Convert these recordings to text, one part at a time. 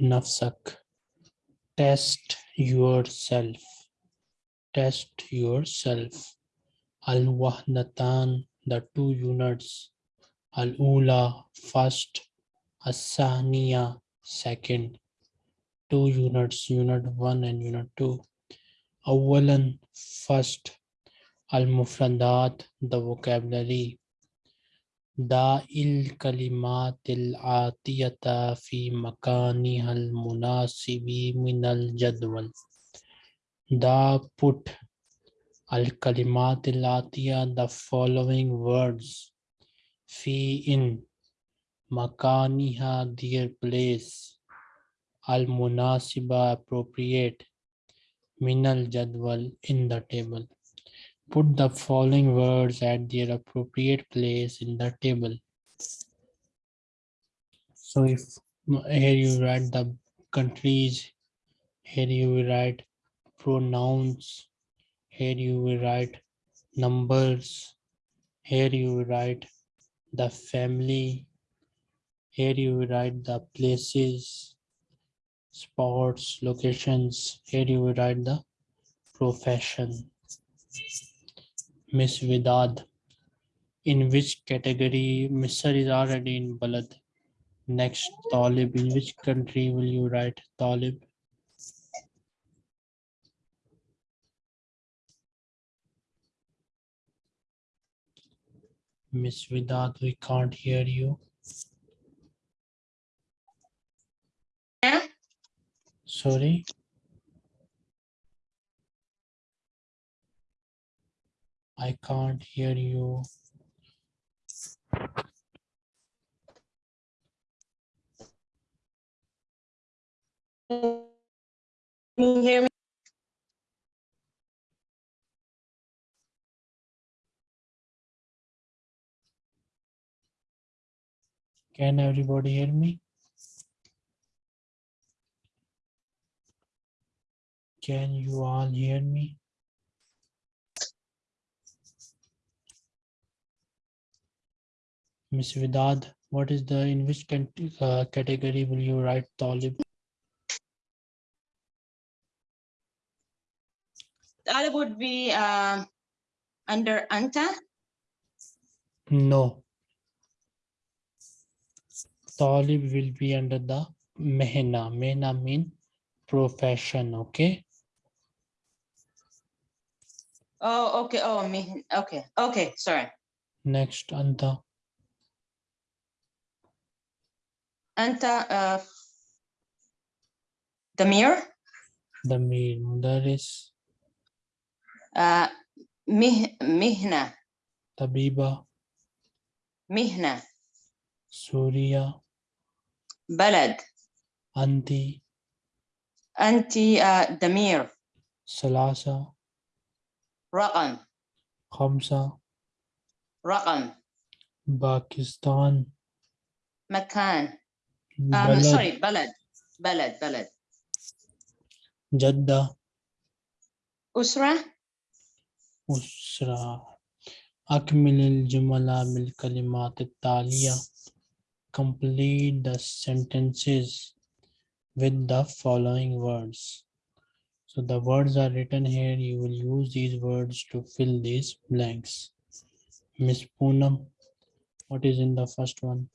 Nafsak. Test yourself. Test yourself. Al-wahnatan, the two units. Al-ula, first. Asaniya, second. Two units, unit one and unit two. Awalan, first. Al-mufradat, the vocabulary. दाइल कलिमातिल आतियता फी मकानी हल मुनासिबी मिनल जदवल दा put al kalimatil atiya the following words fi in makaniha their place al munasiba appropriate minal jadwal in the table Put the following words at their appropriate place in the table. So if here you write the countries, here you will write pronouns, here you will write numbers, here you will write the family, here you will write the places, sports, locations, here you will write the profession. Miss Vidad. In which category? Mr. is already in Balad. Next, Talib. In which country will you write Talib? Miss Vidad, we can't hear you. Yeah. Sorry. I can't hear you. Can you hear me? Can everybody hear me? Can you all hear me? Miss Vidad, what is the, in which uh, category will you write Talib? That would be um, under Anta. No. Talib will be under the Mehna. Mehna mean profession, okay? Oh, okay. Oh, me. Okay. Okay. Sorry. Next, Anta. أنت آه، دمير؟ دمير مدرس. آه، مه... مهنة. طبيبة. مهنة. سوريا بلد. أنت أنت آه، دمير. ثلاثة رقم. خمسة. رقم. باكستان. مكان. Um, Balad, sorry. Balad. Balad. Balad. Jeddah, Usra. أسرة أكمل الجمل بالكلمات التالية complete the sentences with the following words so the words are written here you will use these words to fill these blanks Miss Poonam what is in the first one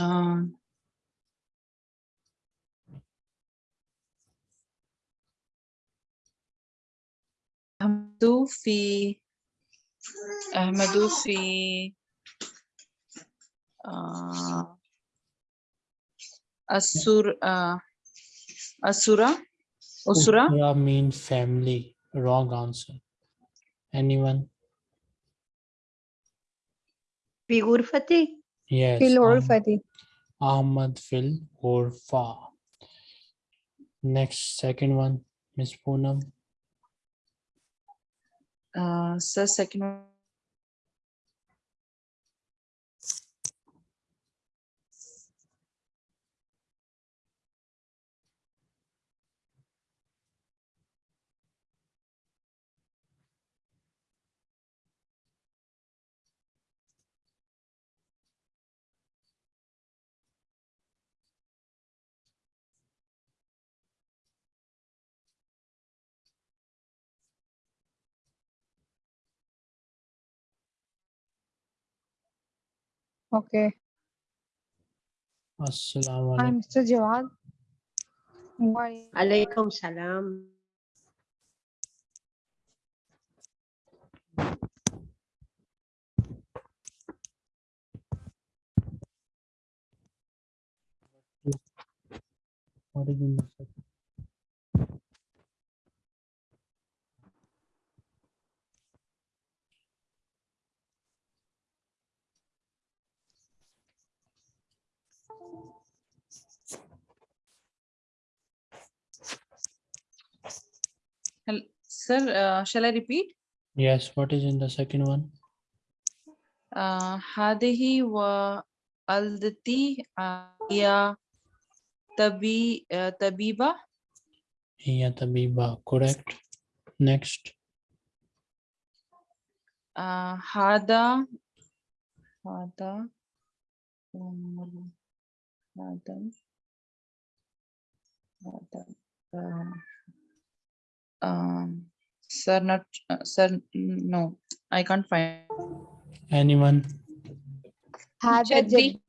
Um, أحمد في أحمد في آه، السور آه، السورة أسرة Usra mean family wrong answer anyone في غرفتي Yes. Fil Orfati. Um, Ahmad Fil or Next, second one, Miss Poonam. Uh, sir, second Okay. Assalamu Hi, alaikum. Mr. Jawad. Why? Alaikum salam. What is the second? Sir, uh, shall I repeat? Yes, what is in the second one? Uh, Hadehi wa aldati ya tabi uh, tabiba. Ya tabiba, correct. Next. Uh, hada hada um, Adam. Adam. Uh, um, um, sir, not uh, sir. No, I can't find anyone. Jadvi.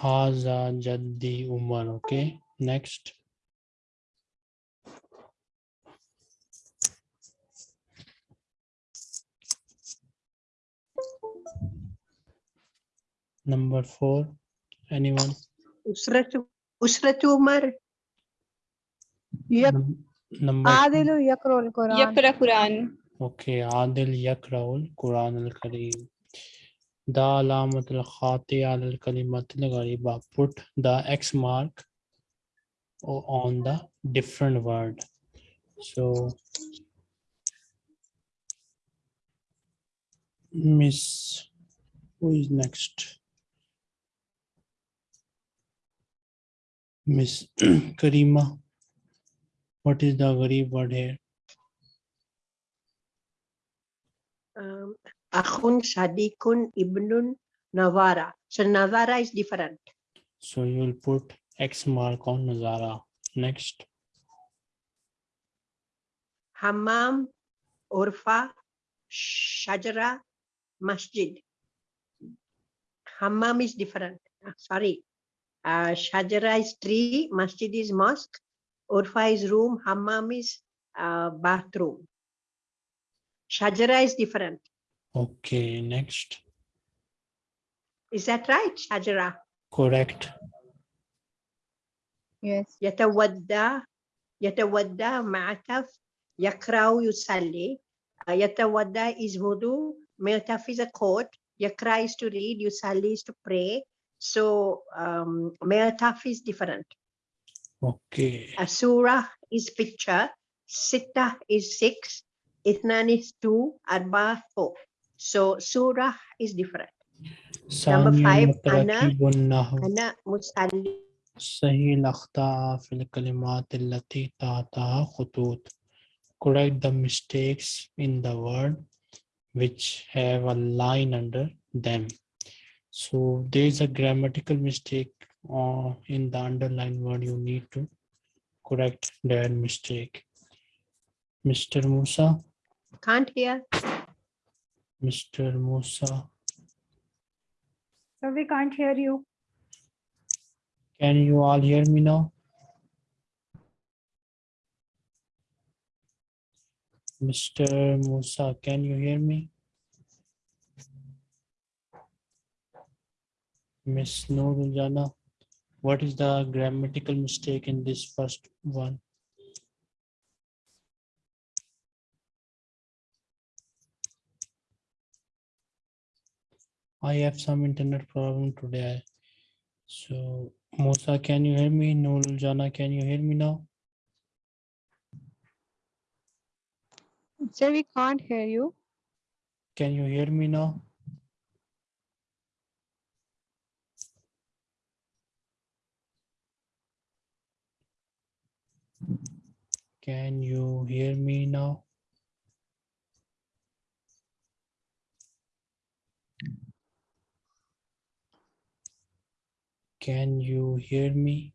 Haza Jaddi Umar. Okay, next. Number four, anyone? Usratu, Usratu Umar. Yep. Num number Adilu Yakrul Quran. Yakra Quran. Okay, Adil Yakraul Quran al Kareem. The alamat al khati al kalimat al ghariba. Put the X mark on the different word. So Miss, who is next? Miss Karima. What is the gharib word here? Um, Akhun Sadikun Ibnun Nawara. So Nawara is different. So you will put X mark on Nazara. Next. Hammam, Urfa, Shajara, Masjid. Hammam is different. Sorry uh, Shajara is tree, masjid is mosque, Urfa is room, hammam is uh, bathroom. Shajara is different. Okay, next. Is that right, Shajara? Correct. Yes. Yatawadda, yatawadda ma'ataf, yakrau yusalli. Uh, yatawadda is wudu, ma'ataf is a coat, yakra is to read, yusalli is to pray, so um, معتف is different Okay. a surah is picture ستة is six اثنان is two أربعة four so surah is different Number ثانيا five, أنا- متركب النحو أنا مصلي صحيح الأخطاء في الكلمات التي تحتها خطوط. Correct the mistakes in the word which have a line under them. So there is a grammatical mistake uh, in the underlined word. You need to correct that mistake. Mr. Musa, can't hear Mr. Musa, So we can't hear you. can you all hear me now? Mr. Musa, can you hear me? Miss Noor Jana, what is the grammatical mistake in this first one? I have some internet problem today. So Musa, can you hear me? Noor Jana, can you hear me now? Sir, we can't hear you. Can you hear me now? Can you hear me now? Can you hear me?